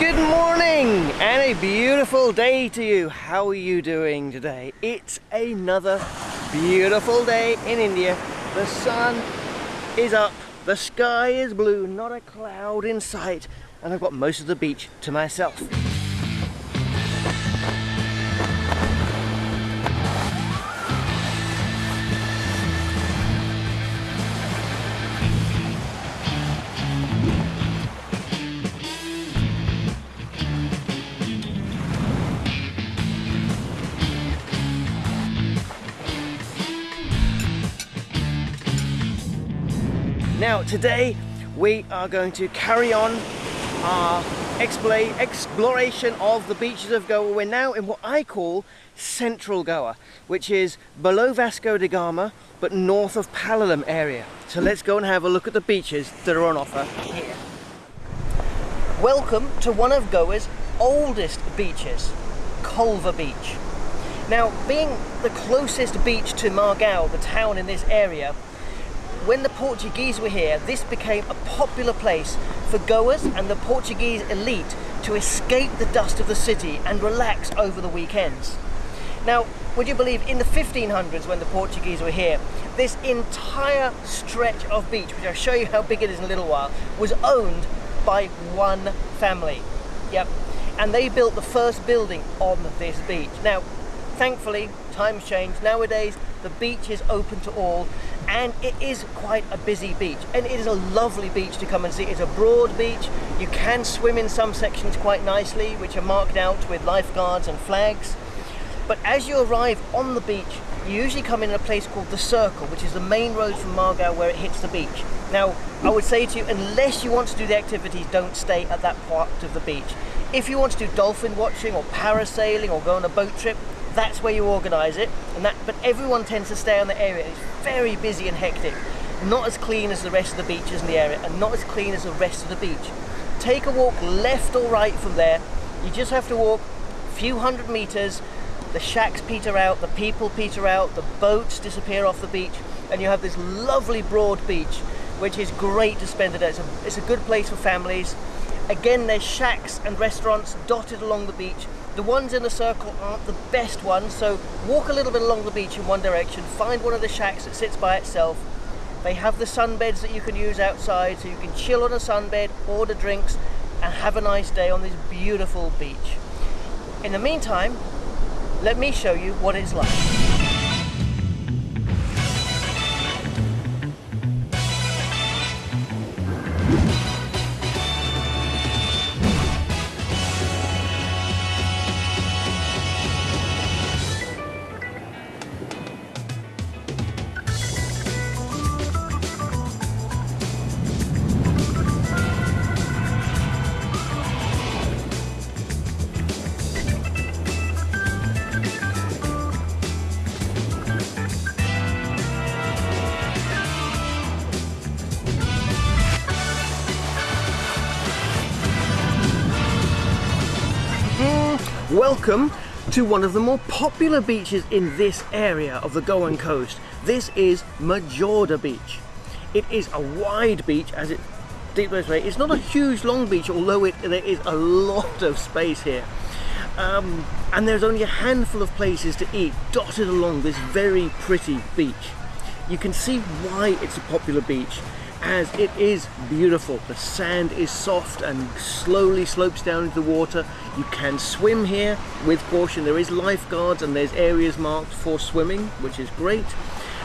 Good morning and a beautiful day to you. How are you doing today? It's another beautiful day in India. The sun is up, the sky is blue, not a cloud in sight, and I've got most of the beach to myself. Today we are going to carry on our exploration of the beaches of Goa. We're now in what I call central Goa, which is below Vasco da Gama but north of Palolem area. So let's go and have a look at the beaches that are on offer here. Welcome to one of Goa's oldest beaches, Colva Beach. Now, being the closest beach to Margao, the town in this area, when the Portuguese were here, this became a popular place for goers and the Portuguese elite to escape the dust of the city and relax over the weekends. Now, would you believe in the 1500s when the Portuguese were here, this entire stretch of beach, which I'll show you how big it is in a little while, was owned by one family. Yep. And they built the first building on this beach. Now, thankfully, times changed. Nowadays, the beach is open to all and it is quite a busy beach and it is a lovely beach to come and see. It's a broad beach. You can swim in some sections quite nicely which are marked out with lifeguards and flags. But as you arrive on the beach, you usually come in a place called the Circle, which is the main road from Margao where it hits the beach. Now, I would say to you, unless you want to do the activities, don't stay at that part of the beach. If you want to do dolphin watching or parasailing or go on a boat trip, that's where you organise it. And that, but everyone tends to stay on the area. It's very busy and hectic. Not as clean as the rest of the beaches in the area and not as clean as the rest of the beach. Take a walk left or right from there. You just have to walk a few hundred metres. The shacks peter out, the people peter out, the boats disappear off the beach, and you have this lovely broad beach, which is great to spend the day. It's a, it's a good place for families. Again, there's shacks and restaurants dotted along the beach, the ones in the circle aren't the best ones, so walk a little bit along the beach in one direction, find one of the shacks that sits by itself. They have the sunbeds that you can use outside, so you can chill on a sunbed, order drinks, and have a nice day on this beautiful beach. In the meantime, let me show you what it's like. Welcome to one of the more popular beaches in this area of the Goan coast. This is Majorda Beach. It is a wide beach as it deep way. It's not a huge long beach, although it, there is a lot of space here. Um, and there's only a handful of places to eat dotted along this very pretty beach. You can see why it's a popular beach as it is beautiful. The sand is soft and slowly slopes down into the water. You can swim here with caution. There is lifeguards and there's areas marked for swimming, which is great.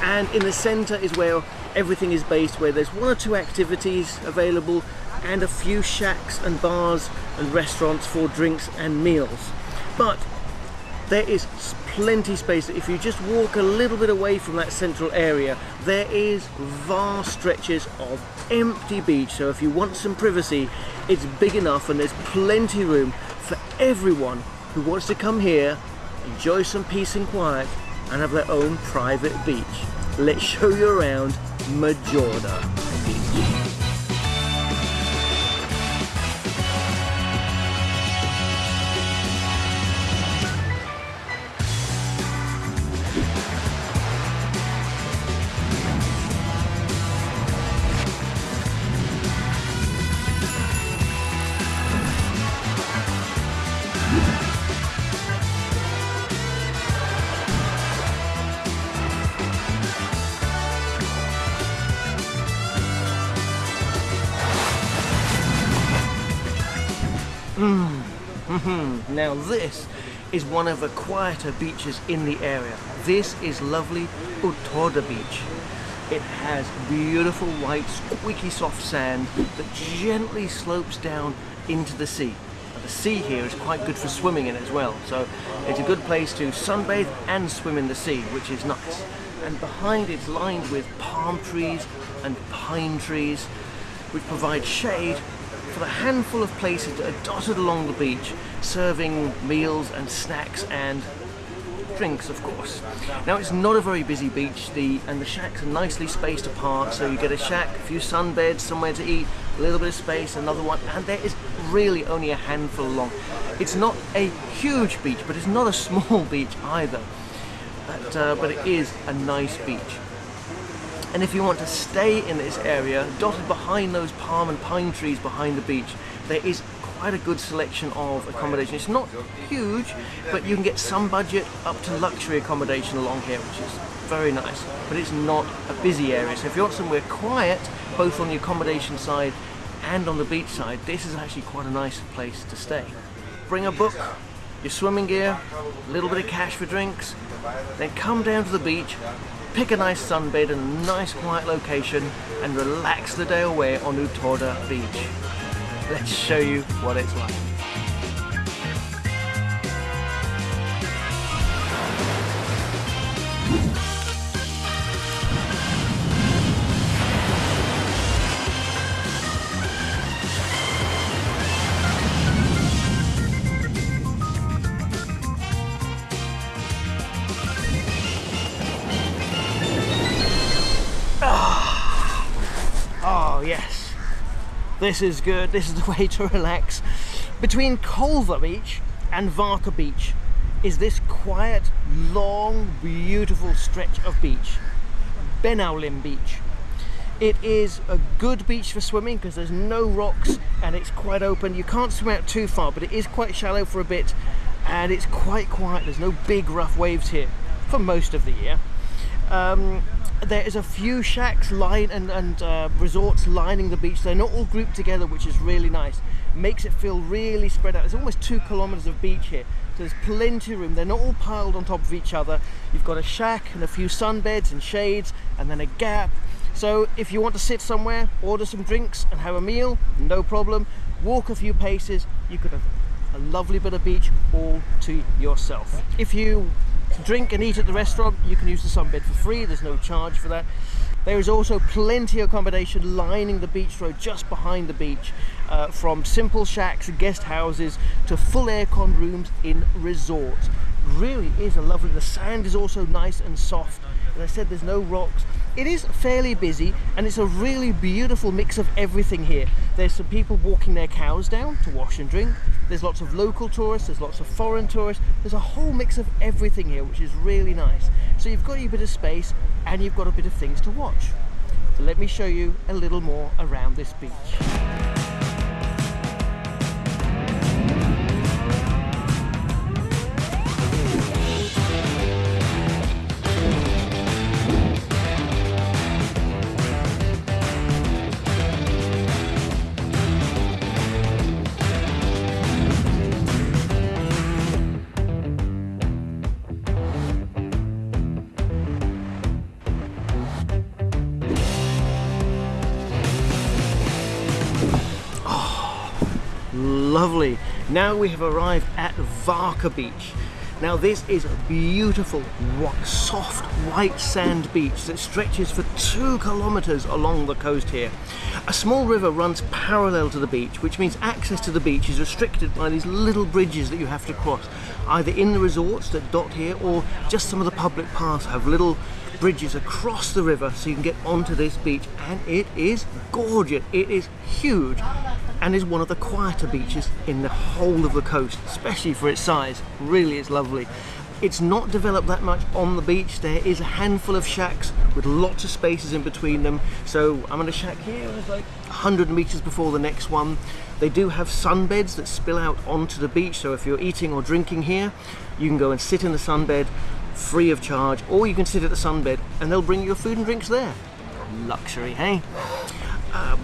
And in the center is where everything is based, where there's one or two activities available and a few shacks and bars and restaurants for drinks and meals. But there is plenty space. If you just walk a little bit away from that central area, there is vast stretches of empty beach. So if you want some privacy, it's big enough and there's plenty room for everyone who wants to come here, enjoy some peace and quiet, and have their own private beach. Let's show you around Majorda Beach. Now this is one of the quieter beaches in the area. This is lovely Utorda Beach. It has beautiful white squeaky soft sand that gently slopes down into the sea. The sea here is quite good for swimming in as well, so it's a good place to sunbathe and swim in the sea, which is nice. And behind it's lined with palm trees and pine trees, which provide shade for the handful of places that are dotted along the beach, serving meals and snacks and drinks, of course. Now it's not a very busy beach, the and the shacks are nicely spaced apart, so you get a shack, a few sunbeds, somewhere to eat, a little bit of space, another one, and there is really only a handful long. It's not a huge beach, but it's not a small beach either. But, uh, but it is a nice beach. And if you want to stay in this area, dotted behind those palm and pine trees behind the beach, there is quite a good selection of accommodation. It's not huge, but you can get some budget up to luxury accommodation along here, which is very nice. But it's not a busy area. So if you want somewhere quiet, both on the accommodation side and on the beach side, this is actually quite a nice place to stay. Bring a book, your swimming gear, a little bit of cash for drinks, then come down to the beach, pick a nice sunbed in a nice quiet location and relax the day away on Utorda Beach. Let's show you what it's like. This is good, this is the way to relax. Between Colva Beach and Varca Beach is this quiet, long, beautiful stretch of beach, Benaulim Beach. It is a good beach for swimming because there's no rocks and it's quite open. You can't swim out too far, but it is quite shallow for a bit and it's quite quiet. There's no big rough waves here for most of the year. Um, there is a few shacks line and, and uh, resorts lining the beach. They're not all grouped together, which is really nice. Makes it feel really spread out. There's almost two kilometers of beach here. So there's plenty of room. They're not all piled on top of each other. You've got a shack and a few sunbeds and shades and then a gap. So if you want to sit somewhere, order some drinks and have a meal, no problem. Walk a few paces, you could have a lovely bit of beach all to yourself. If you drink and eat at the restaurant, you can use the sunbed for free, there's no charge for that. There is also plenty of accommodation lining the beach road just behind the beach, uh, from simple shacks guest houses to full aircon rooms in resorts. Really is a lovely, the sand is also nice and soft. As I said, there's no rocks. It is fairly busy and it's a really beautiful mix of everything here. There's some people walking their cows down to wash and drink. There's lots of local tourists, there's lots of foreign tourists. There's a whole mix of everything here, which is really nice. So you've got a bit of space and you've got a bit of things to watch. So let me show you a little more around this beach. Lovely. Now we have arrived at Varca Beach. Now this is a beautiful, soft, white sand beach that stretches for two kilometers along the coast here. A small river runs parallel to the beach, which means access to the beach is restricted by these little bridges that you have to cross, either in the resorts that dot here or just some of the public paths have little bridges across the river so you can get onto this beach and it is gorgeous. It is huge and is one of the quieter beaches in the whole of the coast, especially for its size. Really is lovely. It's not developed that much on the beach. There is a handful of shacks with lots of spaces in between them. So I'm in a shack here, it's like 100 meters before the next one. They do have sunbeds that spill out onto the beach. So if you're eating or drinking here, you can go and sit in the sunbed free of charge, or you can sit at the sunbed and they'll bring you your food and drinks there. Luxury, hey? Um,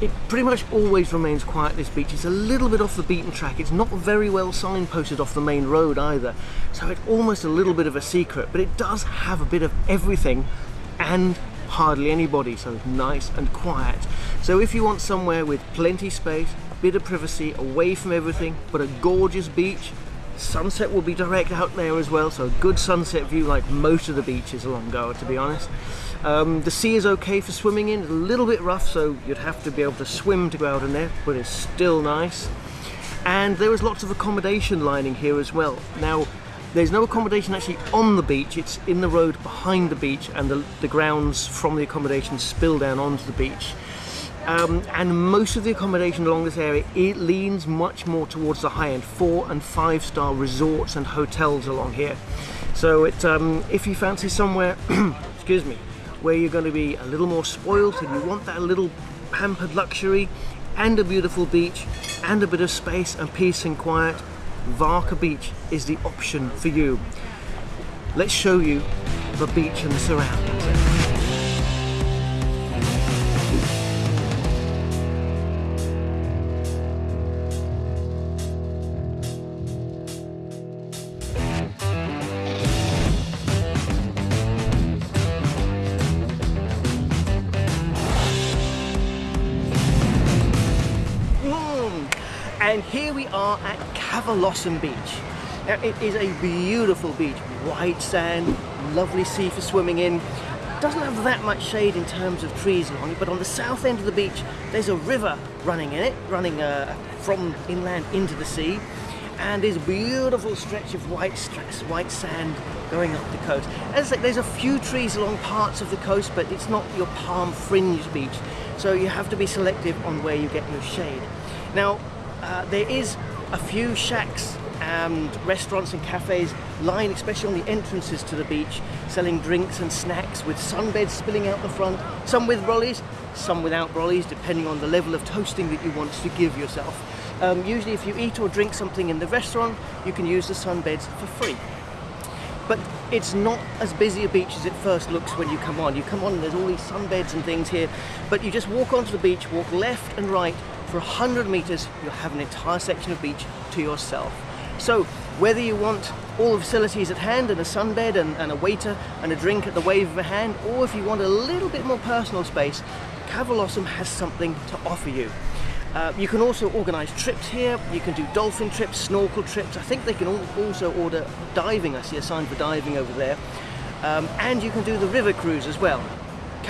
It pretty much always remains quiet this beach. It's a little bit off the beaten track. It's not very well signposted off the main road either. So it's almost a little bit of a secret, but it does have a bit of everything and hardly anybody, so it's nice and quiet. So if you want somewhere with plenty space, bit of privacy, away from everything, but a gorgeous beach, sunset will be direct out there as well, so a good sunset view like most of the beaches along Goa to be honest. Um, the sea is okay for swimming in, it's a little bit rough so you'd have to be able to swim to go out in there, but it's still nice. And there is lots of accommodation lining here as well. Now, there's no accommodation actually on the beach, it's in the road behind the beach and the, the grounds from the accommodation spill down onto the beach. Um, and most of the accommodation along this area it leans much more towards the high-end four and five star resorts and hotels along here so it, um, if you fancy somewhere excuse me where you're going to be a little more spoiled and you want that little pampered luxury and a beautiful beach and a bit of space and peace and quiet, Varca Beach is the option for you. Let's show you the beach and the surroundings. And here we are at Cavelossim Beach. Now, it is a beautiful beach, white sand, lovely sea for swimming in. Doesn't have that much shade in terms of trees along it, but on the south end of the beach, there's a river running in it, running uh, from inland into the sea. And this beautiful stretch of white, white sand going up the coast. As I say, there's a few trees along parts of the coast, but it's not your palm fringe beach. So you have to be selective on where you get your shade. Now, uh, there is a few shacks and restaurants and cafes lying especially on the entrances to the beach selling drinks and snacks with sunbeds spilling out the front. Some with brollies some without brollies depending on the level of toasting that you want to give yourself. Um, usually if you eat or drink something in the restaurant you can use the sunbeds for free. But it's not as busy a beach as it first looks when you come on. You come on and there's all these sunbeds and things here but you just walk onto the beach walk left and right for 100 meters, you'll have an entire section of beach to yourself. So whether you want all the facilities at hand and a sunbed and, and, a waiter and a drink at the wave of a hand, or if you want a little bit more personal space, Cavelossim has something to offer you. Uh, you can also organise trips here, you can do dolphin trips, snorkel trips, I think they can also order diving, I see a sign for diving over there, um, and you can do the river cruise as well.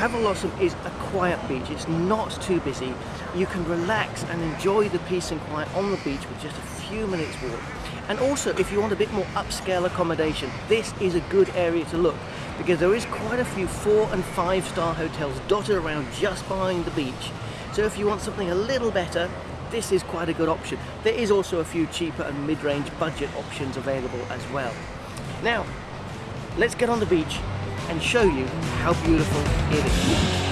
Cavelossim is a quiet beach, it's not too busy. You can relax and enjoy the peace and quiet on the beach with just a few minutes walk. And also, if you want a bit more upscale accommodation, this is a good area to look because there is quite a few four and five star hotels dotted around just behind the beach. So if you want something a little better, this is quite a good option. There is also a few cheaper and mid-range budget options available as well. Now, let's get on the beach and show you how beautiful it is.